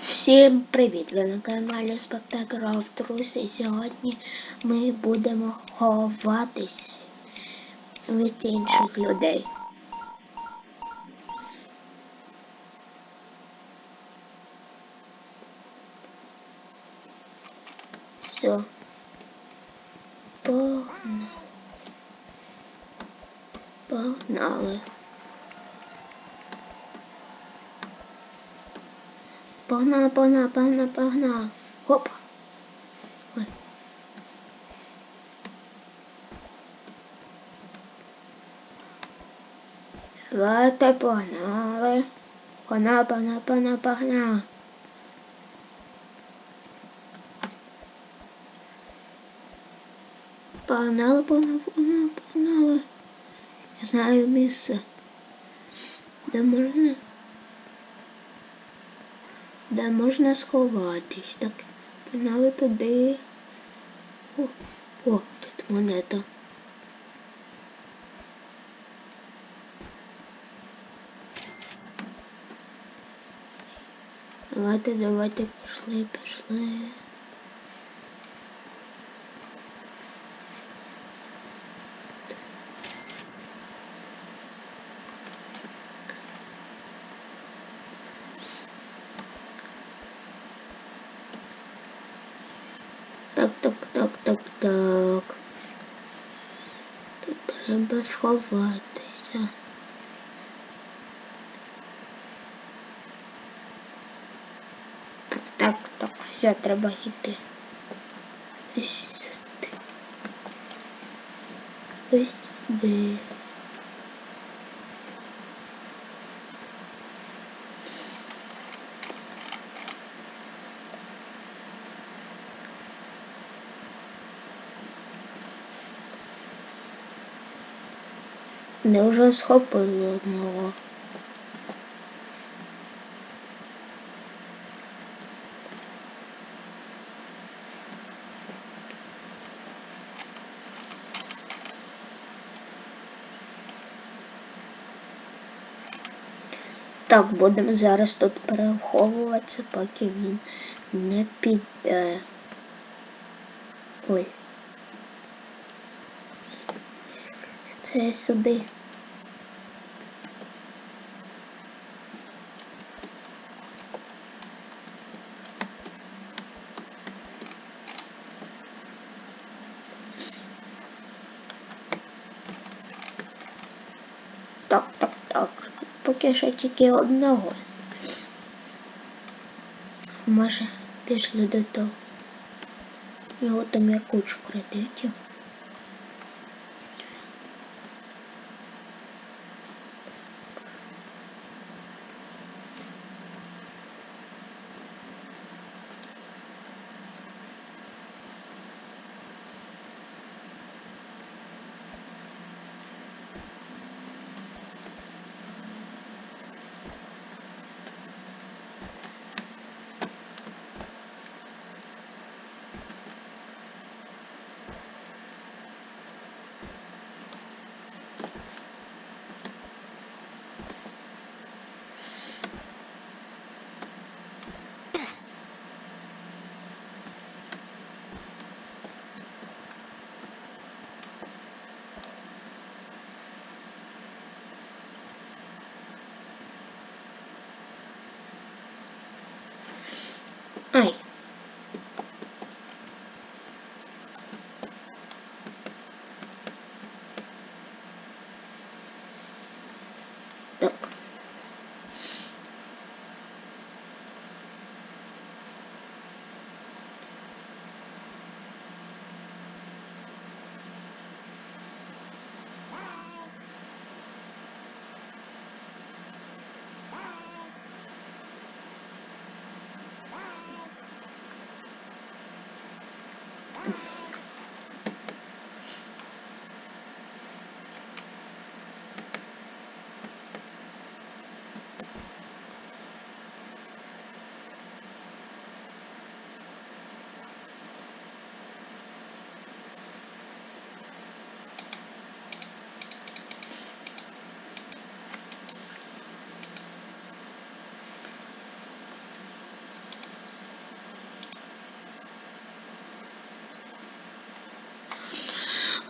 Всім привіт! Ви на каналі Спектакр Трус і сьогодні ми будемо ховатися від інших людей. Все. Погнали. Погнали. Погнали, погнали, погнали, погнали. Хоп. Ой. Давайте погнали. Погнали, погнали, погнали, погнали. Погнали, погнали, погнали, погнали. Я знаю місце. Де можна? Де можна сховатись. Так, погнали туди. О, о, тут монета. Давайте, давайте, пішли, пішли. Так, так, так, так. Тут треба сховатися. Так, так, так, все, треба йти. Ось сюди. Ось сюди. Не вже схопили одного. Так, будемо зараз тут переховуватися, поки він не піде. Ой. Це сюди. Так, так, так. Поки що тільки одного. Може, пішли до того. Його там є кучу кредитів.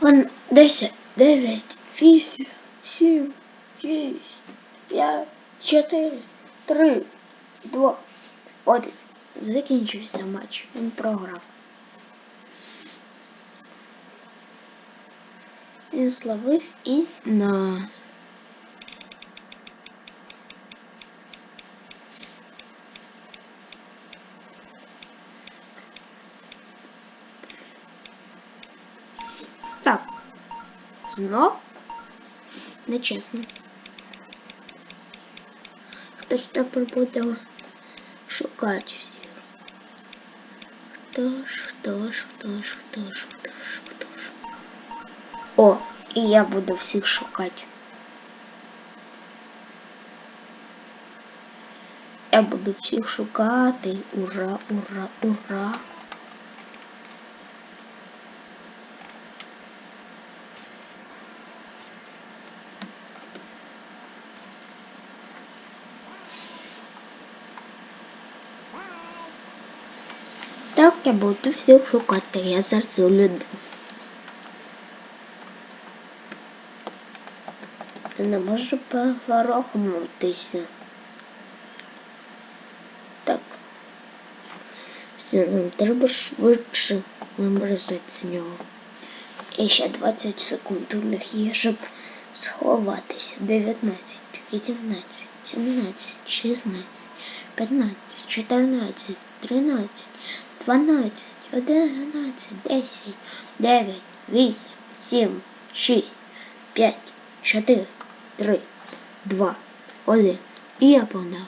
Он 10, 9, 8, 7, 6, 5, 4, 3, 2, 1. Закінчився матч. Він програв. Він славив і нас. Так. Знов? Нечесно. Хто ж тепер буде шукати всіх? Хто ж, хто ж, хто ж, хто ж, хто ж, хто ж. О, і я буду всіх шукати. Я буду всіх шукати. Ура, ура, ура. Так я буду всіх шукати. Я зараз люди. Не можу поворохнутися. Так. Все, нам треба швидше вимерзати з нього. І ще 20 секунд у них є, щоб сховатися. 19, 18, 17, 16, 15, 14, 13, 12, 11, 10, 9, 8, 7, 6, 5, 4, 3, 2, 1. І я погнав.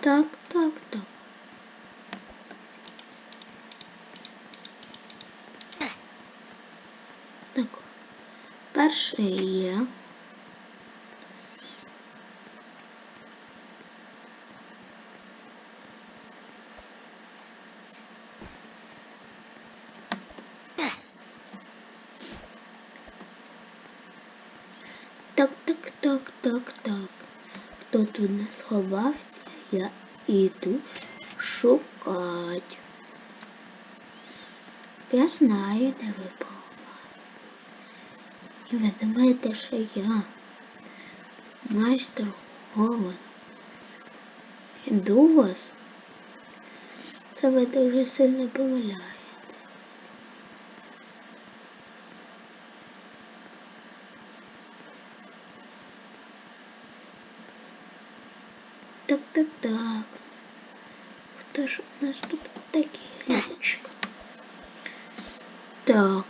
Так, так, так. Перший є. Так, так, так, так, так. Хто тут не сховався, я іду шукать. Я знаю, де ви поховали. Ви думаєте, що я майстер Гован. Іду вас. Це ви дуже сильно помиляєте. Так, так, так. Хто ж у нас тут такий? Так.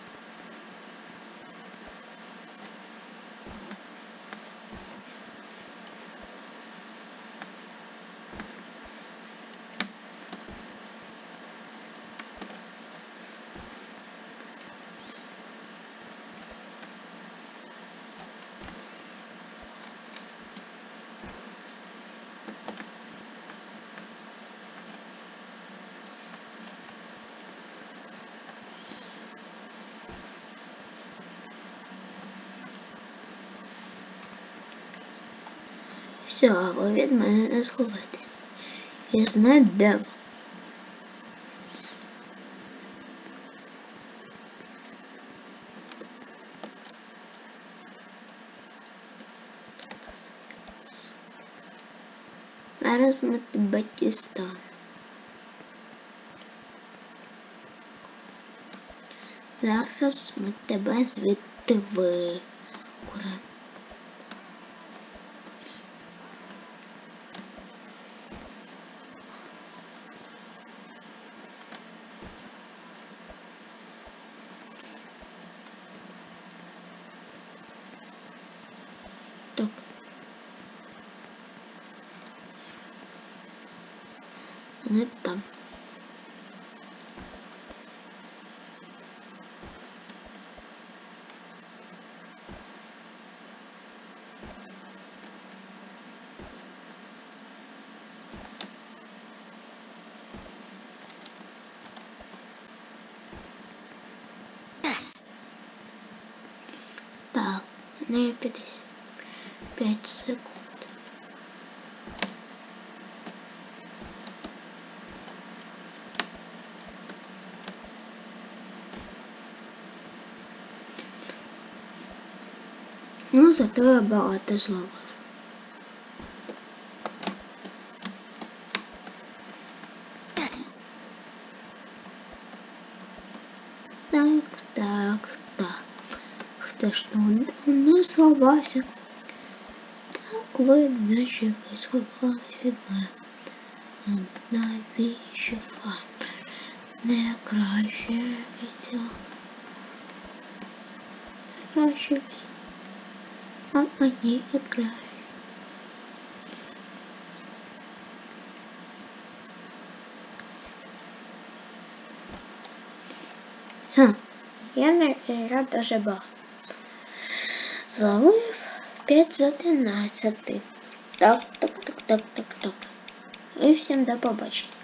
Ви від мене не сховати. Я знаю, де ви. Зараз ми тебе дістанемо. Зараз ми тебе звідти викуримо. Так. Не там. Так, не 50. 5 секунд. Ну, зато я багато зловив. Так, так, так. Хто ж там не сховався? Так видно, що ви сховалися від мене. Не краще від цього? Краще від а мені краще. Все, я наіграв дуже багато. Зловив 5 з 11. Так, так, так, так, так, так. І всім до побачення.